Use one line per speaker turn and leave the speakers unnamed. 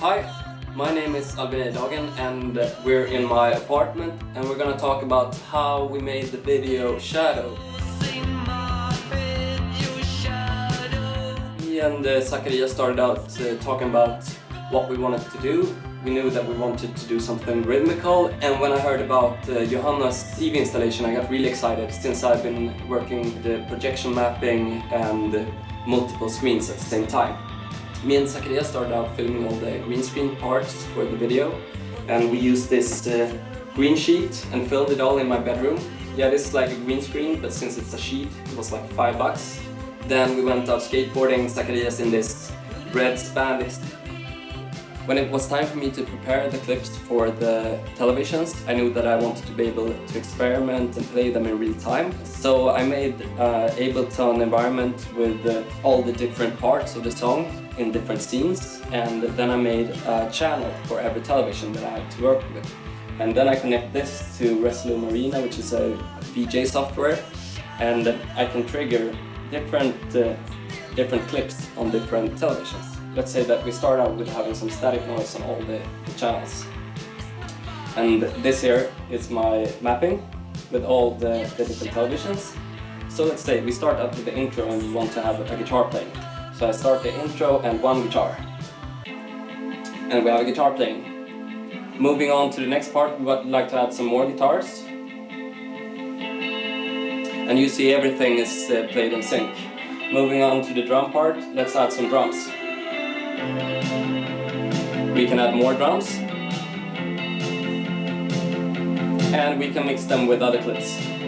Hi, my name is Albin Dagen and we're in my apartment and we're gonna talk about how we made the video Shadow. Me and uh, Zacharias started out uh, talking about what we wanted to do. We knew that we wanted to do something rhythmical and when I heard about uh, Johanna's TV installation I got really excited since I've been working the projection mapping and multiple screens at the same time. Me and Zacharias started out filming all the green screen parts for the video and we used this uh, green sheet and filmed it all in my bedroom. Yeah, this is like a green screen, but since it's a sheet, it was like five bucks. Then we went out skateboarding, Zacharias in this red spandex when it was time for me to prepare the clips for the televisions, I knew that I wanted to be able to experiment and play them in real time. So I made uh, Ableton environment with uh, all the different parts of the song in different scenes and then I made a channel for every television that I had to work with. And then I connect this to Resolume Arena, which is a VJ software, and I can trigger different, uh, different clips on different televisions let's say that we start out with having some static noise on all the, the channels. And this here is my mapping with all the, the, different televisions. So let's say we start out with the intro and we want to have a, guitar playing. So I start the intro and one guitar. And we have a guitar playing. Moving on to the next part, we would like to add some more guitars. And you see everything is uh, played in sync. Moving on to the drum part, let's add some drums. We can add more drums. And we can mix them with other clips.